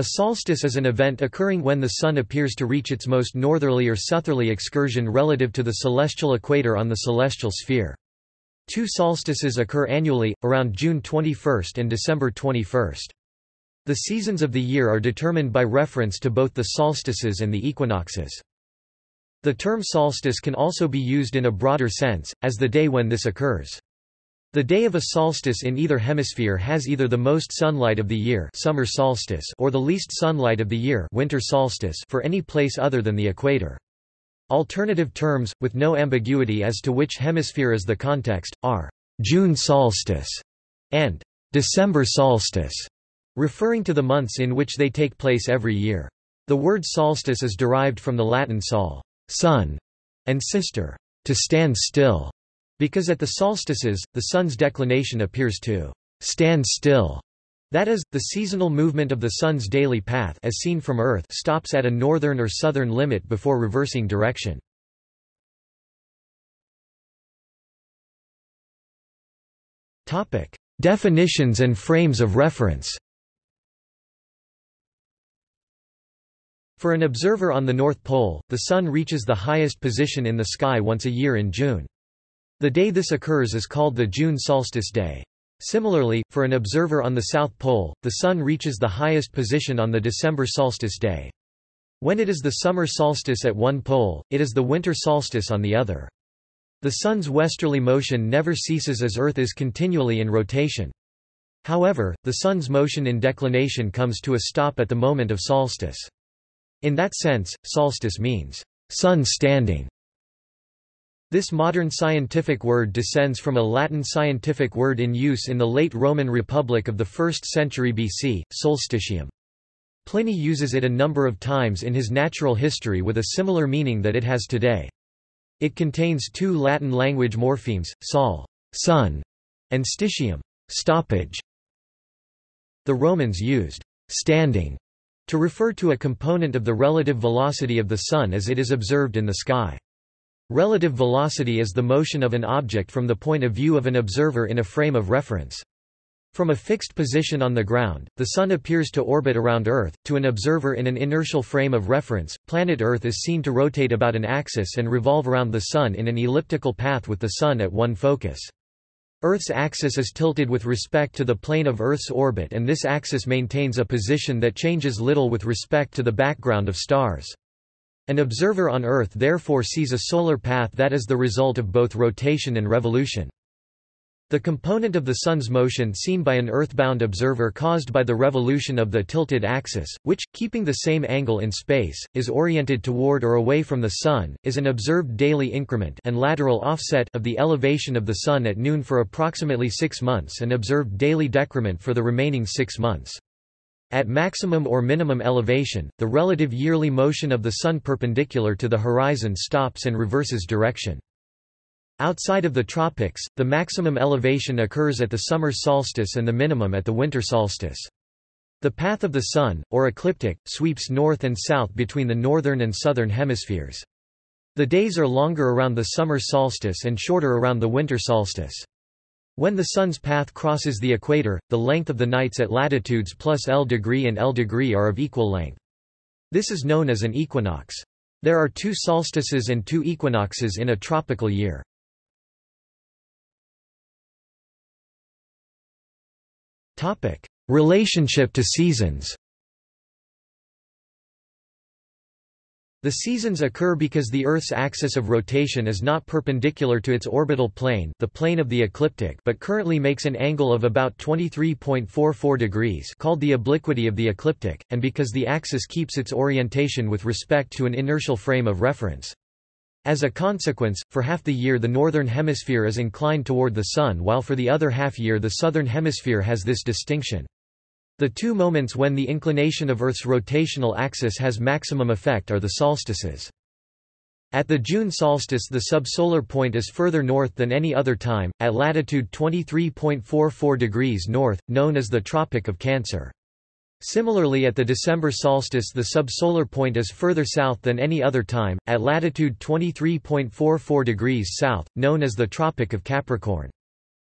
A solstice is an event occurring when the Sun appears to reach its most northerly or southerly excursion relative to the celestial equator on the celestial sphere. Two solstices occur annually, around June 21 and December 21. The seasons of the year are determined by reference to both the solstices and the equinoxes. The term solstice can also be used in a broader sense, as the day when this occurs. The day of a solstice in either hemisphere has either the most sunlight of the year summer solstice or the least sunlight of the year winter solstice for any place other than the equator. Alternative terms, with no ambiguity as to which hemisphere is the context, are June solstice and December solstice, referring to the months in which they take place every year. The word solstice is derived from the Latin sol, sun, and sistere, to stand still. Because at the solstices, the sun's declination appears to stand still. That is, the seasonal movement of the sun's daily path as seen from Earth stops at a northern or southern limit before reversing direction. Definitions and frames of reference For an observer on the North Pole, the Sun reaches the highest position in the sky once a year in June. The day this occurs is called the June solstice day. Similarly, for an observer on the South Pole, the Sun reaches the highest position on the December solstice day. When it is the summer solstice at one pole, it is the winter solstice on the other. The Sun's westerly motion never ceases as Earth is continually in rotation. However, the Sun's motion in declination comes to a stop at the moment of solstice. In that sense, solstice means, sun standing. This modern scientific word descends from a Latin scientific word in use in the late Roman Republic of the 1st century BC, solstitium. Pliny uses it a number of times in his natural history with a similar meaning that it has today. It contains two Latin language morphemes, sol sun, and stitium stoppage. The Romans used standing to refer to a component of the relative velocity of the Sun as it is observed in the sky. Relative velocity is the motion of an object from the point of view of an observer in a frame of reference. From a fixed position on the ground, the Sun appears to orbit around Earth. To an observer in an inertial frame of reference, planet Earth is seen to rotate about an axis and revolve around the Sun in an elliptical path with the Sun at one focus. Earth's axis is tilted with respect to the plane of Earth's orbit and this axis maintains a position that changes little with respect to the background of stars. An observer on Earth therefore sees a solar path that is the result of both rotation and revolution. The component of the Sun's motion seen by an Earthbound observer caused by the revolution of the tilted axis, which, keeping the same angle in space, is oriented toward or away from the Sun, is an observed daily increment and lateral offset of the elevation of the Sun at noon for approximately six months and observed daily decrement for the remaining six months. At maximum or minimum elevation, the relative yearly motion of the Sun perpendicular to the horizon stops and reverses direction. Outside of the tropics, the maximum elevation occurs at the summer solstice and the minimum at the winter solstice. The path of the Sun, or ecliptic, sweeps north and south between the northern and southern hemispheres. The days are longer around the summer solstice and shorter around the winter solstice. When the Sun's path crosses the equator, the length of the nights at latitudes plus L degree and L degree are of equal length. This is known as an equinox. There are two solstices and two equinoxes in a tropical year. Relationship to seasons The seasons occur because the Earth's axis of rotation is not perpendicular to its orbital plane the plane of the ecliptic but currently makes an angle of about 23.44 degrees called the obliquity of the ecliptic, and because the axis keeps its orientation with respect to an inertial frame of reference. As a consequence, for half the year the northern hemisphere is inclined toward the Sun while for the other half year the southern hemisphere has this distinction. The two moments when the inclination of Earth's rotational axis has maximum effect are the solstices. At the June solstice the subsolar point is further north than any other time, at latitude 23.44 degrees north, known as the Tropic of Cancer. Similarly at the December solstice the subsolar point is further south than any other time, at latitude 23.44 degrees south, known as the Tropic of Capricorn.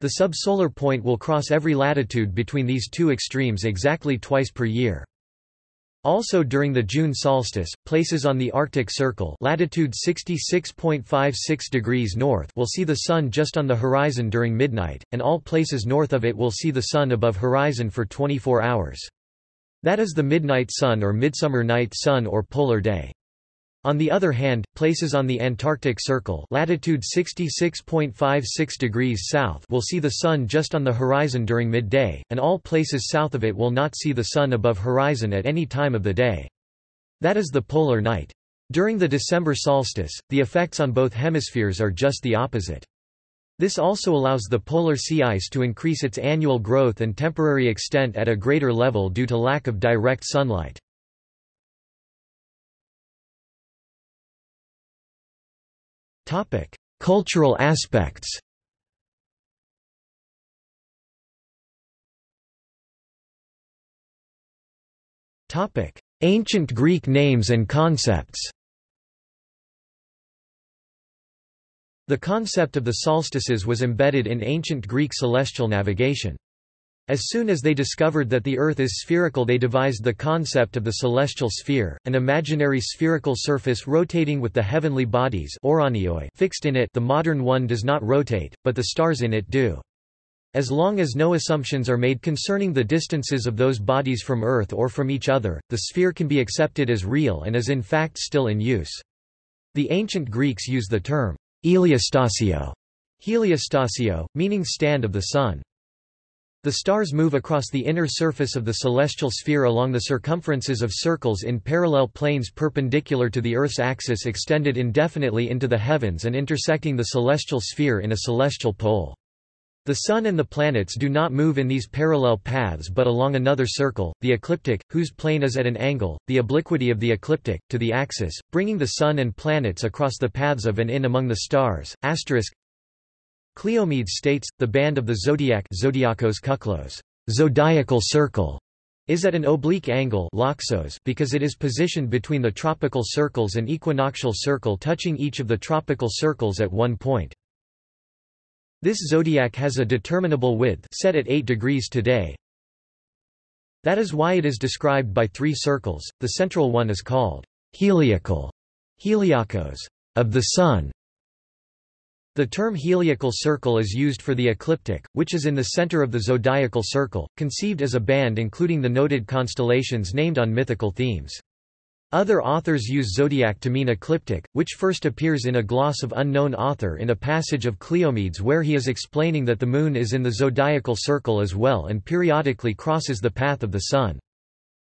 The subsolar point will cross every latitude between these two extremes exactly twice per year. Also during the June solstice, places on the Arctic Circle latitude 66.56 degrees north will see the Sun just on the horizon during midnight, and all places north of it will see the Sun above horizon for 24 hours. That is the midnight sun or midsummer night sun or polar day. On the other hand, places on the Antarctic Circle latitude 66.56 degrees south will see the Sun just on the horizon during midday, and all places south of it will not see the Sun above horizon at any time of the day. That is the polar night. During the December solstice, the effects on both hemispheres are just the opposite. This also allows the polar sea ice to increase its annual growth and temporary extent at a greater level due to lack of direct sunlight. Topic: Cultural aspects. Topic: Ancient Greek names and concepts. The concept of the solstices was embedded in ancient Greek celestial navigation. As soon as they discovered that the Earth is spherical they devised the concept of the celestial sphere, an imaginary spherical surface rotating with the heavenly bodies fixed in it the modern one does not rotate, but the stars in it do. As long as no assumptions are made concerning the distances of those bodies from Earth or from each other, the sphere can be accepted as real and is in fact still in use. The ancient Greeks used the term heliostasio, heliostasio, meaning stand of the sun. The stars move across the inner surface of the celestial sphere along the circumferences of circles in parallel planes perpendicular to the Earth's axis extended indefinitely into the heavens and intersecting the celestial sphere in a celestial pole. The Sun and the planets do not move in these parallel paths but along another circle, the ecliptic, whose plane is at an angle, the obliquity of the ecliptic, to the axis, bringing the Sun and planets across the paths of and in among the stars. Asterisk Cleomedes states, the band of the zodiac zodiacos kuklos, zodiacal circle, is at an oblique angle loxos because it is positioned between the tropical circles and equinoctial circle touching each of the tropical circles at one point. This zodiac has a determinable width set at 8 degrees today. That is why it is described by three circles, the central one is called heliacal, heliacos, of the Sun, the term heliacal circle is used for the ecliptic, which is in the center of the zodiacal circle, conceived as a band including the noted constellations named on mythical themes. Other authors use zodiac to mean ecliptic, which first appears in a gloss of unknown author in a passage of Cleomedes where he is explaining that the moon is in the zodiacal circle as well and periodically crosses the path of the sun.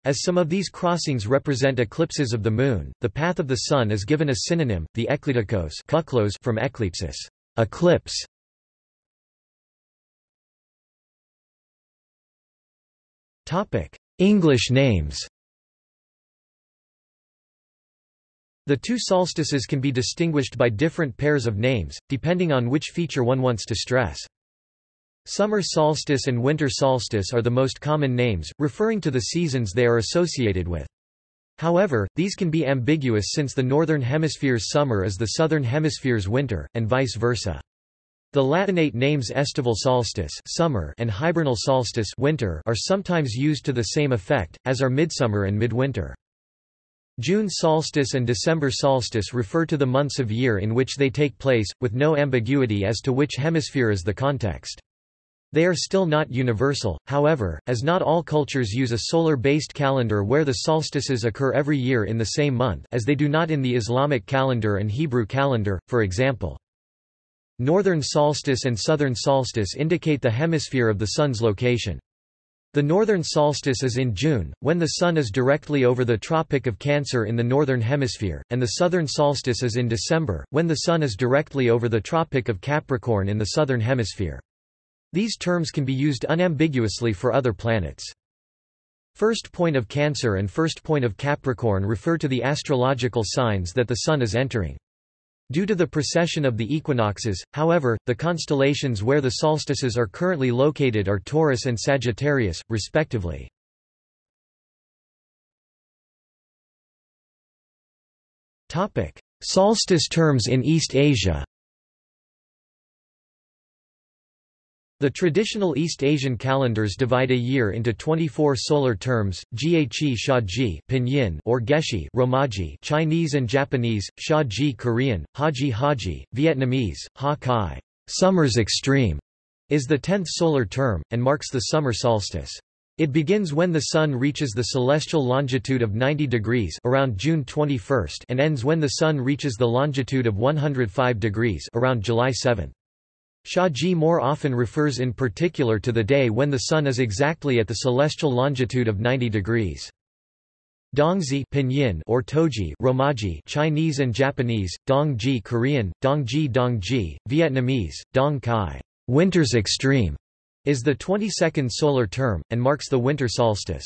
As some of these crossings represent eclipses of the moon, the path of the sun is given a synonym, the eklitikos from eclipsis. Eclipse English names The two solstices can be distinguished by different pairs of names, depending on which feature one wants to stress. Summer solstice and winter solstice are the most common names, referring to the seasons they are associated with. However, these can be ambiguous since the Northern Hemisphere's summer is the Southern Hemisphere's winter, and vice versa. The Latinate names estival solstice summer and hibernal solstice winter are sometimes used to the same effect, as are midsummer and midwinter. June solstice and December solstice refer to the months of year in which they take place, with no ambiguity as to which hemisphere is the context. They are still not universal, however, as not all cultures use a solar-based calendar where the solstices occur every year in the same month as they do not in the Islamic calendar and Hebrew calendar, for example. Northern solstice and southern solstice indicate the hemisphere of the Sun's location. The northern solstice is in June, when the Sun is directly over the Tropic of Cancer in the northern hemisphere, and the southern solstice is in December, when the Sun is directly over the Tropic of Capricorn in the southern hemisphere. These terms can be used unambiguously for other planets. First point of Cancer and first point of Capricorn refer to the astrological signs that the Sun is entering. Due to the precession of the equinoxes, however, the constellations where the solstices are currently located are Taurus and Sagittarius, respectively. Solstice terms in East Asia The traditional East Asian calendars divide a year into 24 solar terms, Ghe Shaji Pinyin or Geshi Romaji Chinese and Japanese, Shaji Korean, Haji Haji, Vietnamese, Ha Kai. Summer's extreme is the 10th solar term, and marks the summer solstice. It begins when the Sun reaches the celestial longitude of 90 degrees around June 21 and ends when the Sun reaches the longitude of 105 degrees around July 7. Shaji more often refers in particular to the day when the Sun is exactly at the celestial longitude of 90 degrees. Dongzi Pinyin or Toji Romaji Chinese and Japanese, Dongji Korean, Dongji Dongji, Vietnamese, Dong Kai winter's extreme, is the 22nd solar term, and marks the winter solstice.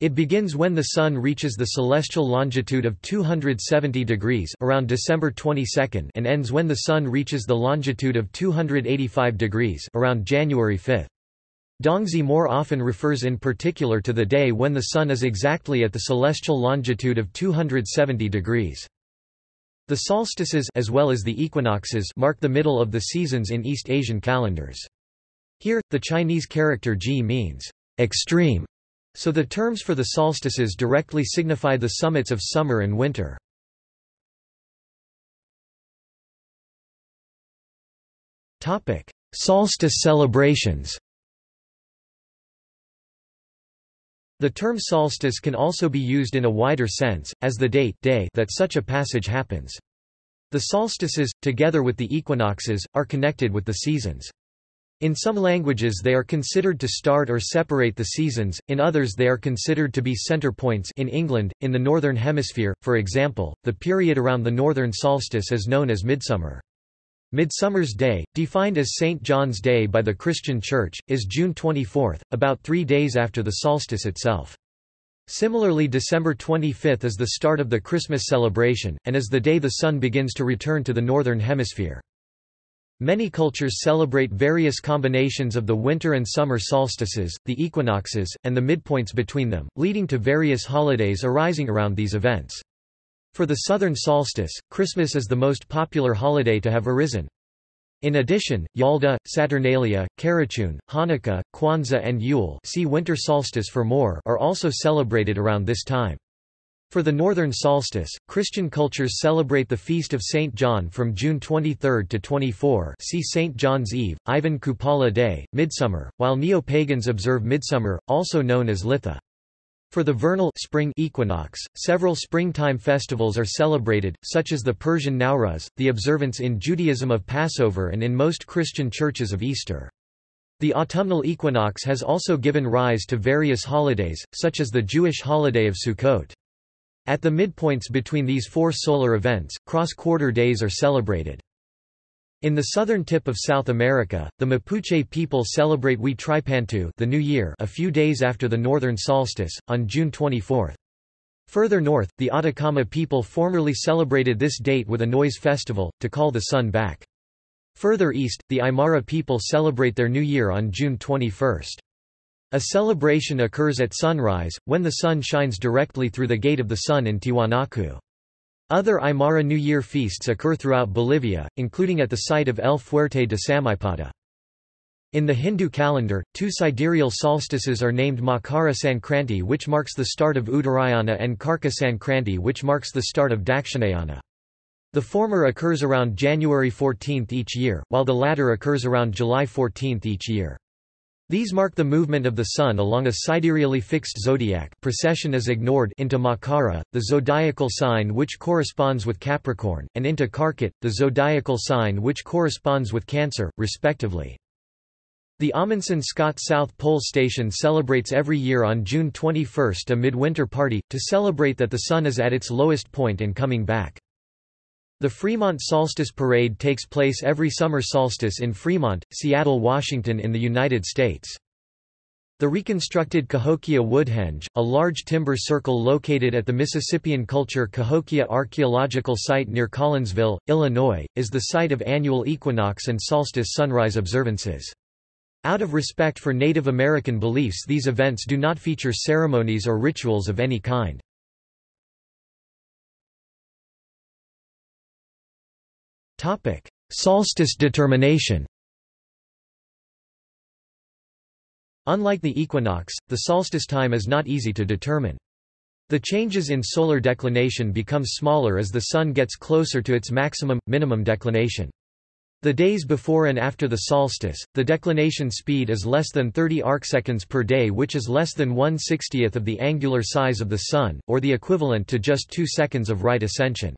It begins when the Sun reaches the celestial longitude of 270 degrees around December 22 and ends when the Sun reaches the longitude of 285 degrees around January 5. Dongzi more often refers in particular to the day when the Sun is exactly at the celestial longitude of 270 degrees. The solstices as well as the equinoxes mark the middle of the seasons in East Asian calendars. Here, the Chinese character ji means extreme so the terms for the solstices directly signify the summits of summer and winter. Solstice celebrations The term solstice can also be used in a wider sense, as the date day that such a passage happens. The solstices, together with the equinoxes, are connected with the seasons. In some languages they are considered to start or separate the seasons, in others they are considered to be center points in England, in the Northern Hemisphere, for example, the period around the northern solstice is known as midsummer. Midsummer's Day, defined as St. John's Day by the Christian Church, is June 24, about three days after the solstice itself. Similarly December 25 is the start of the Christmas celebration, and is the day the sun begins to return to the Northern Hemisphere. Many cultures celebrate various combinations of the winter and summer solstices, the equinoxes, and the midpoints between them, leading to various holidays arising around these events. For the southern solstice, Christmas is the most popular holiday to have arisen. In addition, Yalda, Saturnalia, Karachun, Hanukkah, Kwanzaa and Yule see winter solstice for more are also celebrated around this time. For the northern solstice, Christian cultures celebrate the feast of St. John from June 23 to 24 see St. John's Eve, Ivan Kupala Day, Midsummer, while neo-pagans observe Midsummer, also known as Litha. For the vernal spring equinox, several springtime festivals are celebrated, such as the Persian Nowruz, the observance in Judaism of Passover and in most Christian churches of Easter. The autumnal equinox has also given rise to various holidays, such as the Jewish holiday of Sukkot. At the midpoints between these four solar events, cross-quarter days are celebrated. In the southern tip of South America, the Mapuche people celebrate Huitripantu the New Year a few days after the northern solstice, on June 24. Further north, the Atacama people formerly celebrated this date with a noise festival, to call the sun back. Further east, the Aymara people celebrate their New Year on June 21. A celebration occurs at sunrise, when the sun shines directly through the Gate of the Sun in Tiwanaku. Other Aymara New Year feasts occur throughout Bolivia, including at the site of El Fuerte de Samaipata. In the Hindu calendar, two sidereal solstices are named Makara Sankranti which marks the start of Uttarayana and Karka Sankranti which marks the start of Dakshinayana. The former occurs around January 14 each year, while the latter occurs around July 14 each year. These mark the movement of the Sun along a sidereally fixed zodiac precession is ignored into Makara, the zodiacal sign which corresponds with Capricorn, and into Karkat, the zodiacal sign which corresponds with Cancer, respectively. The Amundsen Scott South Pole Station celebrates every year on June 21 a midwinter party, to celebrate that the Sun is at its lowest point and coming back. The Fremont Solstice Parade takes place every summer solstice in Fremont, Seattle, Washington in the United States. The reconstructed Cahokia Woodhenge, a large timber circle located at the Mississippian Culture Cahokia Archaeological Site near Collinsville, Illinois, is the site of annual equinox and solstice sunrise observances. Out of respect for Native American beliefs these events do not feature ceremonies or rituals of any kind. Solstice determination Unlike the equinox, the solstice time is not easy to determine. The changes in solar declination become smaller as the Sun gets closer to its maximum, minimum declination. The days before and after the solstice, the declination speed is less than 30 arcseconds per day which is less than 1 60th of the angular size of the Sun, or the equivalent to just 2 seconds of right ascension.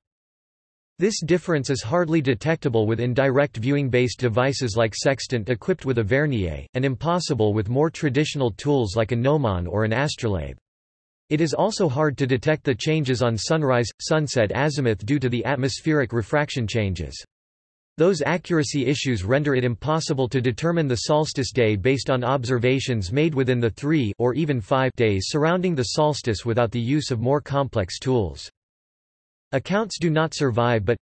This difference is hardly detectable with indirect viewing-based devices like sextant equipped with a vernier, and impossible with more traditional tools like a gnomon or an astrolabe. It is also hard to detect the changes on sunrise, sunset azimuth due to the atmospheric refraction changes. Those accuracy issues render it impossible to determine the solstice day based on observations made within the three or even five days surrounding the solstice without the use of more complex tools. Accounts do not survive but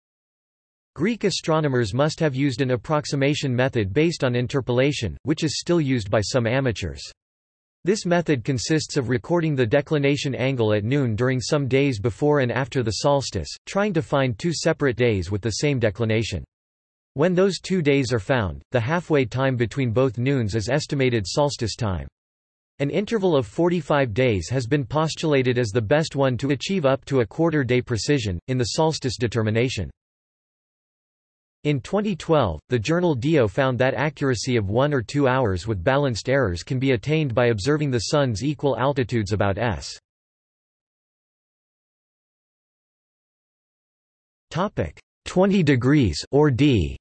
Greek astronomers must have used an approximation method based on interpolation, which is still used by some amateurs. This method consists of recording the declination angle at noon during some days before and after the solstice, trying to find two separate days with the same declination. When those two days are found, the halfway time between both noons is estimated solstice time. An interval of 45 days has been postulated as the best one to achieve up to a quarter-day precision, in the solstice determination. In 2012, the journal DIO found that accuracy of 1 or 2 hours with balanced errors can be attained by observing the Sun's equal altitudes about s. Topic 20 degrees or d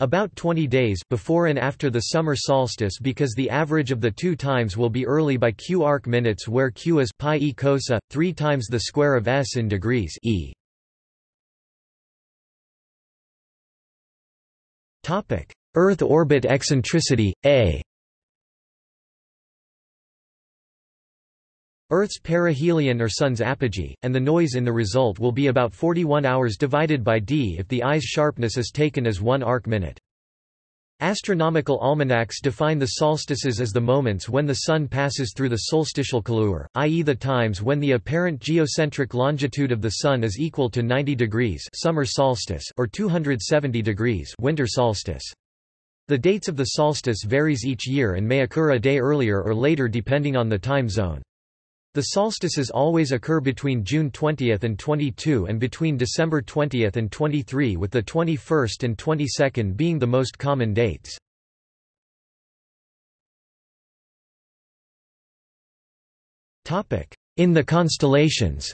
About 20 days before and after the summer solstice because the average of the two times will be early by q arc minutes where q is pi e cosa, 3 times the square of s in degrees e. Earth orbit eccentricity, a Earth's perihelion or Sun's apogee, and the noise in the result will be about 41 hours divided by d if the eye's sharpness is taken as one arc minute. Astronomical almanacs define the solstices as the moments when the Sun passes through the solstitial colure, i.e. the times when the apparent geocentric longitude of the Sun is equal to 90 degrees summer solstice or 270 degrees winter solstice. The dates of the solstice varies each year and may occur a day earlier or later depending on the time zone. The solstices always occur between June 20 and 22 and between December 20 and 23 with the 21st and 22nd being the most common dates. In the constellations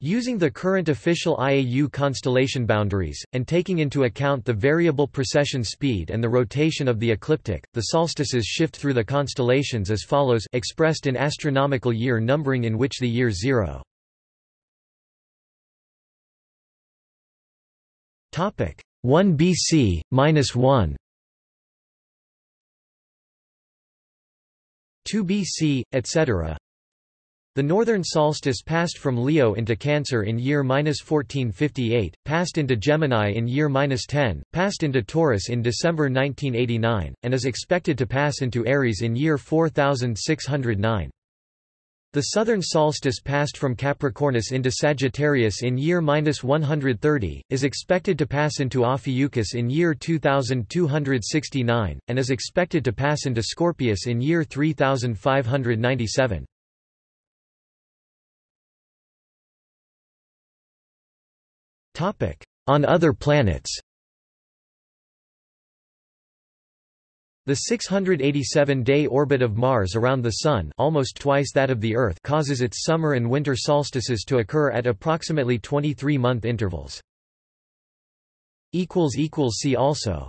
Using the current official IAU constellation boundaries, and taking into account the variable precession speed and the rotation of the ecliptic, the solstices shift through the constellations as follows expressed in astronomical year numbering in which the year 0. Topic 1 BC, minus 1 2 BC, etc. The northern solstice passed from Leo into Cancer in year 1458, passed into Gemini in year 10, passed into Taurus in December 1989, and is expected to pass into Aries in year 4609. The southern solstice passed from Capricornus into Sagittarius in year 130, is expected to pass into Ophiuchus in year 2269, and is expected to pass into Scorpius in year 3597. On other planets The 687-day orbit of Mars around the Sun almost twice that of the Earth causes its summer and winter solstices to occur at approximately 23-month intervals. See also